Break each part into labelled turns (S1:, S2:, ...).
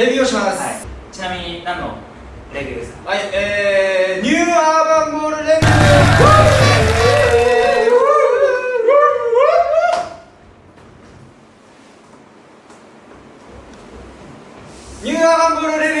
S1: レビューをします、
S2: はい、ちなみに何のレビューですか？
S1: はい、えー、ニューアーバンボールレビュー。ニューアーバンボールレビュー。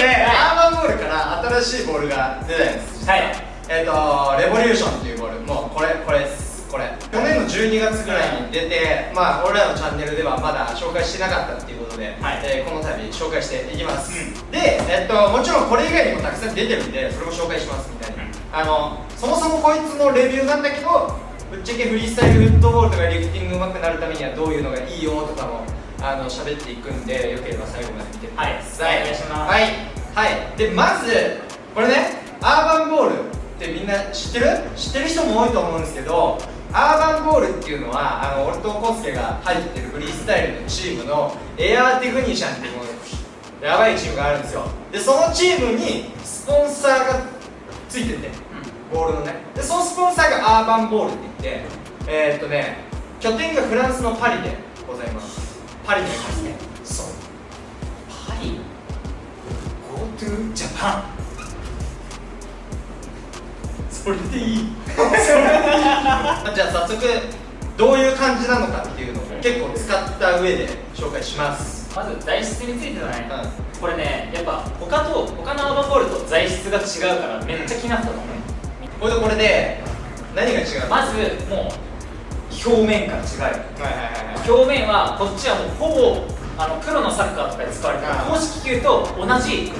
S1: で、アーバンボールから新しいボールが出たんです
S2: はい。
S1: えっ、とレボリューションっていうボール。もうこれこれです。これ。去年の12月ぐらいに出てまあ俺らのチャンネルではまだ紹介してなかったっていうことで、
S2: はい
S1: えーこの度紹介していきます、
S2: う
S1: で、えっともちろんこれ以外にもたくさん出てるんでそれも紹介しますみたいな、あのそもそもこいつのレビューなんだけどぶっちゃけフリースタイルフットボールとかリフティング上手くなるためにはどういうのがいいよとかもあの喋っていくんでよければ最後まで見てください、
S2: はい。お願いします。
S1: はい。はい。でまずこれねアーバンボールってみんな知ってる？知ってる人も多いと思うんですけどアーバンボールっていうのはあの俺とスケが入ってるフリースタイルのチームのエアーテクニシャンっていうものやばいチームがあるんですよ。でそのチームにスポンサーがついててボールのね。でそのスポンサーがアーバンボールって言ってえー、っとね拠点がフランスのパリでございます。パリにありますねそう。
S2: パリ？GoTo ジャパン
S1: それでいい。それでいい。じゃあ早速どういう感じなのかっていうのを結構使った上で紹介します。
S2: まず材質についてだね、
S1: う
S2: これねやっぱ他と他のアーバンボールと材質が違うからめっちゃ気になったと思う、
S1: これとこれで何が違うの？
S2: まずもう表面から違う
S1: はいはい
S2: 表面はこっちはもうほぼあのプロのサッカーとかで使われてる。公式球と同じ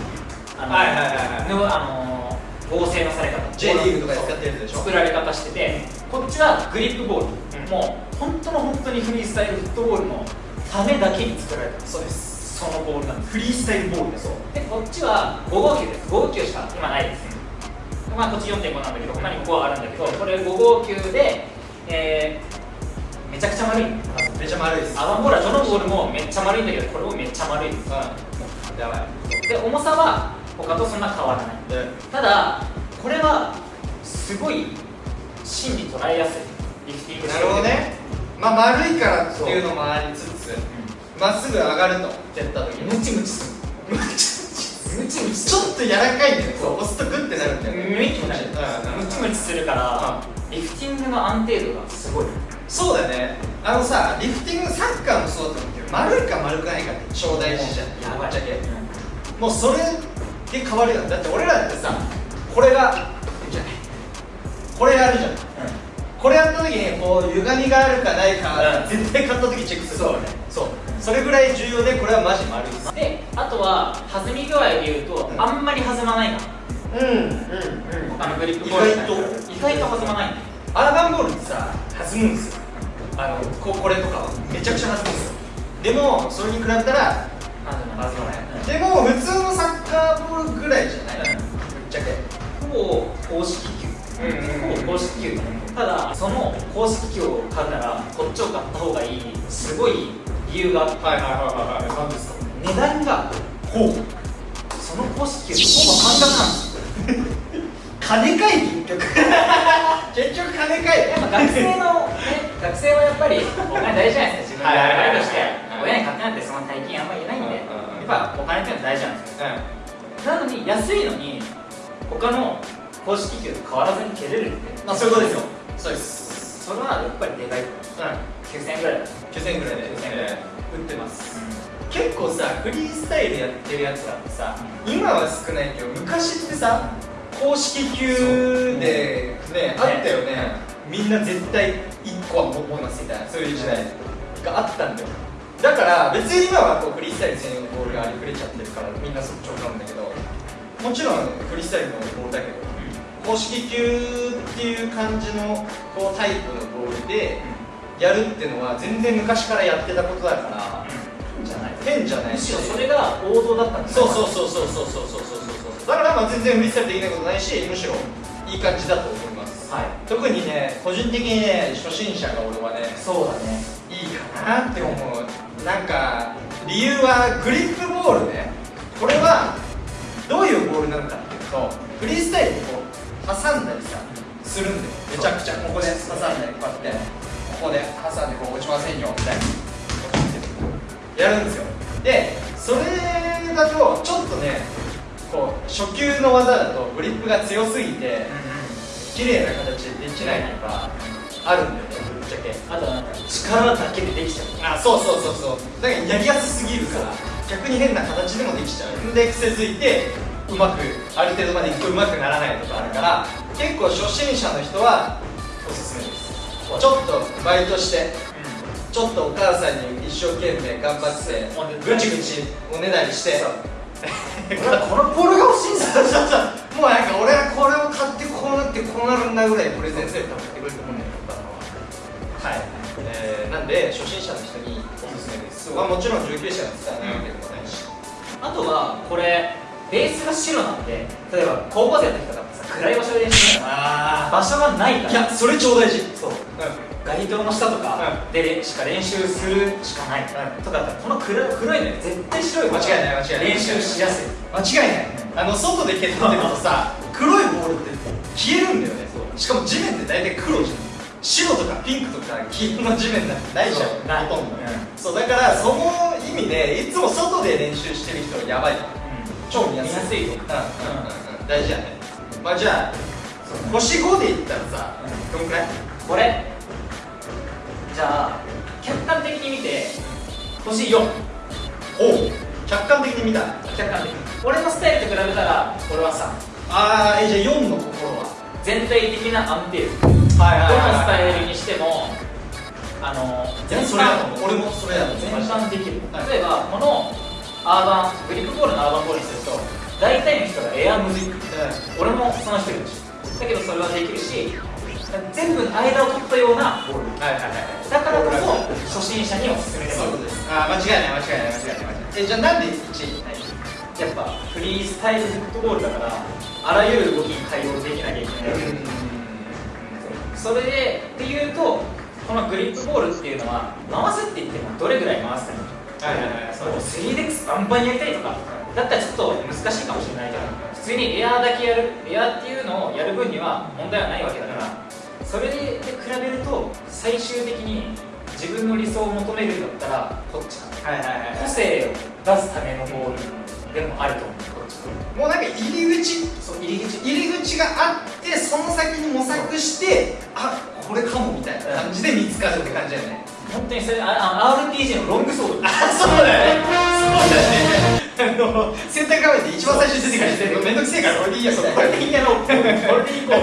S2: あの、
S1: はいはいはい
S2: 合成のされ方。
S1: J リーグとかで使ってるでしょ？
S2: 作られ方しててこっちはグリップボール、
S1: うん。
S2: もう本当の本当にフリースタイルフットボールのためだけに作られた
S1: そうです。
S2: そのボールなんです。
S1: フリースタイルボールです。
S2: でこっちは5号球です。5号球しか今ないですまあこっち4.5なんだけど他に5はあるんだけどこれ5号球で、えーめちゃくちゃ丸い
S1: めちゃ丸いです。
S2: アバンボールはどのボールもめっちゃ丸いんだけどこれもめっちゃ丸いです。
S1: うんやばい。
S2: で重さは他とそんな変わらない。
S1: で
S2: ただこれはすごい芯に捉えやすい。リフティング
S1: なるほどね。まあ丸いからっていうのもありつつまっすぐ上がると蹴った時に。
S2: ムチムチする。ムチムチす
S1: ちょっと柔らかいんだよう押すとグッてなるんだよ
S2: ムチムチムチムチするからリフティングの安定度がすごい。
S1: そうだね。あのさリフティングサッカーもそうだと思うけど丸いか丸くないかって超大事じゃん。
S2: やばい。
S1: ぶっちゃけ。もうそれで変わるよだって俺らってさこれがった時にこう歪みがあるかないか、
S2: うん。
S1: 絶対買った時チェックする
S2: そうね。
S1: そう。それぐらい重要でこれはマジ丸いです。
S2: であとは弾み具合でいうと、
S1: うん。
S2: あんまり弾まないな。
S1: うんうんうん。
S2: 他のグリップボール
S1: 意外と。
S2: 意外と弾まない。
S1: アーバンボールってさ弾むんですよ。あのここれとかは。めちゃくちゃ弾むんですよ。でもそれに比べたら
S2: 弾まない。
S1: でも普通のサッカーボールぐらいじゃない、
S2: うん。
S1: ぶっちゃけ。
S2: ほぼ公式球。
S1: うん
S2: ほぼ公式球ただその公式球を買うならこっちを買った方がいいすごい理由があって。
S1: はいはいはいはい何ですか？
S2: 値段が
S1: ほう。
S2: その公式球とほぼ半額なんですよ。
S1: 金かい結局結局金かい
S2: やっぱ学生の、ね、学生はやっぱりお金大事じゃないですか自分でアルバイトして
S1: はい
S2: 親に買ってなんてその大金あんまり言えないんでやっぱお金っていうのは大事なんですよ。
S1: う
S2: なのに安いのに他の公式球と変わらずに蹴れる
S1: んまあそういうことですよ。そうです。
S2: それはやっぱりでかい。と
S1: うん。
S2: 9000円ぐらい。だ
S1: 9000円ぐらいで
S2: 9000円ぐらい。
S1: 売ってます。結構さフリースタイルやってるやつらってさ今は少ないけど昔ってさ公式級でねあったよね。みんな絶対1個は持ってますみたいなそういう時代があったんだよ。だから別に今はこうフリースタイル専用のボールがありふれちゃってるからみんなそっちを買うんだけどもちろんフリースタイルのボールだけど公式級っていう感じのこうタイプのボールでやるっていうのは全然昔からやってたことだから
S2: じゃない
S1: 変じゃない
S2: むしろそれが王道だったんです
S1: そうそうそうそうそうそうそうそうだからまあ全然フリースタイルできないことないしむしろいい感じだと思います、
S2: はい。
S1: 特にね個人的にね初心者が俺はね
S2: そうだね。
S1: いいかなって思う。なんか理由はグリップボールね。これはどういうボールなのかっていうとフリースタイル挟んだりさするんだよ。めちゃくちゃ。ここで挟んだりこうやって。ここで挟んでこう落ちませんよみたいな。やるんですよ。でそれだとちょっとねこう初級の技だとグリップが強すぎて綺麗な形でできないとかあるんだよねぶっちゃけ。
S2: あとはなんか力だけでできちゃう。
S1: あそうそうそうそう。だからやりやすすぎるから逆に変な形でもできちゃう。んで癖づいてうまくある程度までいくとうまくならないとかあるから結構初心者の人はおすすめです。ちょっとバイトしてちょっとお母さんに一生懸命頑張ってぐちぐちおねだりして
S2: このポールが欲しいんだ
S1: もうなんか俺はこれを買ってこうなってこうなるんだぐらいプレゼンすれば買ってくれると思うんだよはい、えー、なんで初心者の人におすすめです、まあ、もちろん19者が使わないわけでもないし、
S2: あとはこれベースが白なんで例えば高校生の時とかってさ暗い場所で練習する
S1: あ
S2: 場所がないから。
S1: いやそれ超大事。
S2: そう。街灯の下とかでしか練習するしかない、とかだったらこの黒い黒いのよ絶対白い
S1: 間違いない間違いない。
S2: 練習しやすい。
S1: 間違いない。あの外で蹴ってるとさ 黒いボールって消えるんだよね。しかも地面って大体黒じゃん。白とかピンクとか黄色の地面なんてないじゃん。ほとんど、
S2: うん。
S1: そうだからその意味でいつも外で練習してる人はやばい。超見やすい
S2: 見やすいと
S1: うん。うんうんうん大事やね。まあじゃあ星5でいったらさどんくらい？
S2: これじゃあ客観的に見て星4
S1: おう客観的に見た？
S2: 客観的に。俺のスタイルと比べたら俺は3
S1: ああえじゃあ4の心は？
S2: 全体的な安定。度
S1: はい
S2: どのスタイルにしてもあの
S1: 全それやと思う俺もそれやと思う
S2: 全般できる
S1: はい。
S2: 例えばこのアーバングリップボールのアーバンボールにすると大体の人がエアむずい俺もその一人だしだけどそれはできるし全部の間を取ったようなボール。
S1: はいはいはい
S2: だからこそ初心者におすすめで
S1: すあー間違いない間違いない間違いない間違いない。えじゃあなんで1位？
S2: やっぱフリースタイルフットボールだからあらゆる動きに対応できなきゃいけない、それでっていうとこのグリップボールっていうのは回すって言ってもどれぐらい回すか
S1: はいはいはい。
S2: そう 3DX バンバンやりたいとかだったらちょっと難しいかもしれないけど普通にエアーだけやるエアーっていうのをやる分には問題はないわけだからそれで比べると最終的に自分の理想を求めるんだったらこっちか
S1: はいはい
S2: 個性を出すためのボール。でもあると思う。こっち。
S1: もうなんか入り口
S2: そう入り口
S1: 入り口があってその先に模索してあこれかもみたいな感じで見つかるって感じだよね。
S2: 本当にそれああ RPG のロングソード。
S1: あそうだよね。そうだよねあの選択画面で一番最初に出てくるめんどくせえからこれでいいや
S2: これでいいやろう。これでいこう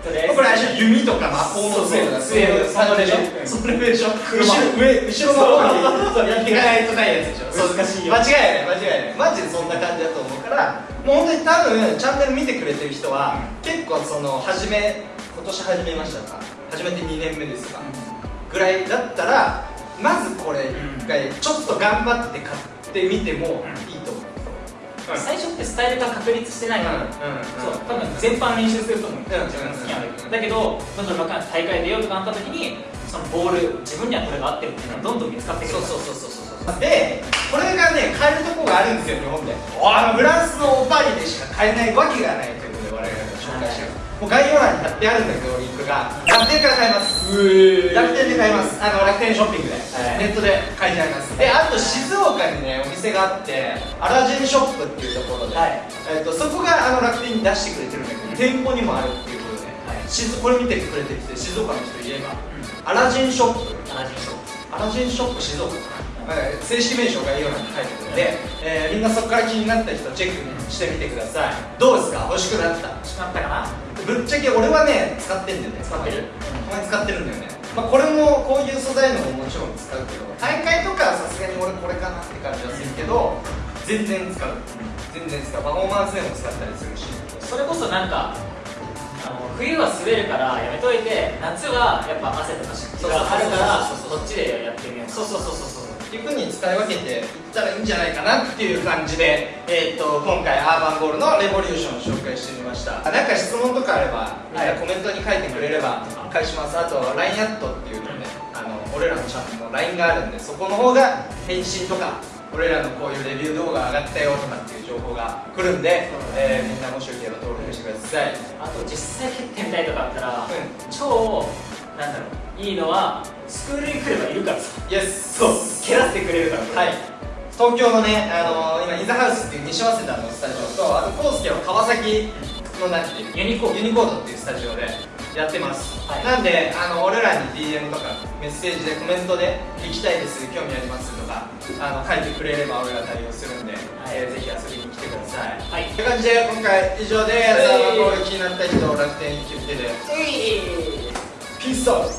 S1: これあれ弓とか魔法の杖とか
S2: そう。そう
S1: そのでしょそのレベルでしょ後ろ上後ろの方に。やっていかないとないやつでしょ
S2: 難しいよ
S1: 間違いない間違いない。マジでそんな感じだと思うからもう本当に多分チャンネル見てくれてる人は結構その初め今年始めましたか？始めて2年目ですか？ぐらいだったらまずこれ一回ちょっと頑張って買ってみてもいいと思う。
S2: 最初ってスタイルが確立してないから、そう多分全般練習すると思う、
S1: ん。
S2: 自分の好きなんだけどだけどどんどん大会出ようとかなった時にそのボール自分にはこれが合ってるっていうのはどんどん見つかってくる
S1: そうそうそうそうそう。でこれがね買えるとこがあるんですよ日本で。あのフランスのパリでしか買えないわけがないもう概要欄に貼ってあるんだけどリンクが。楽天から買えます。楽天で買えます。あの楽天ショッピングで、
S2: はい。
S1: ネットで買えちゃいます。であと静岡にねお店があってアラジンショップっていうところで、
S2: はい。
S1: えっとそこがあの楽天に出してくれてるんだけど店舗にもあるっていうことで、
S2: はい。
S1: 静これ見てくれてる人静岡の人いれば、アラジンショップ。
S2: 同じ人
S1: アラジンショップ静岡かな、はい正式名称概要欄に書いてくるので、えーみんなそこから気になった人チェックしてみてください。どうですか？欲しくなった？
S2: 欲しくなったかな？
S1: ぶっちゃけ俺はね使ってんだよね。
S2: 使ってる？
S1: たまに使ってるんだよね、まあ、これもこういう素材のももちろん使うけど大会とかはさすがに俺これかなって感じはするけど全然使う。全然使う。パフォーマンスでも使ったりするし。
S2: それこそなんかあの冬は滑るからやめといて夏はやっぱ汗とか湿気があるから
S1: そ
S2: っちでやってみよう。
S1: そうそうそうそういうふうに使い分けていったらいいんじゃないかなっていう感じで、えー、と今回アーバンゴールのレボリューションを紹介してみました。なんか質問とかあればみんなコメントに書いてくれれば返します。あと LINE アットっていうのねあの俺らのチャンネルの LINE があるんでそこの方が返信とか俺らのこういうレビュー動画上がったよとかっていう情報が来るんで、えーみんなもしよければ登録してください。
S2: あと実際蹴ってみたいとかあったら、
S1: う
S2: 超なんだろう。いいのはスクールに来ればいるからさ。
S1: イエス
S2: そう。蹴らせてくれるから。
S1: はい。東京のねあの今インザハウスっていう西早稲田のスタジオとあとコウスケは川崎のなんていう
S2: ユニコード
S1: ユニコードっていうスタジオでやってます、
S2: はい。
S1: なんであの俺らに DM とかメッセージでコメントで「行きたいです興味あります」とかあの書いてくれれば俺ら対応するんで、えーぜひ遊びに来てください。
S2: はい。
S1: という感じで今回以上で
S2: はい。
S1: サール気になった人楽天決定でピースアウ
S3: Peace out.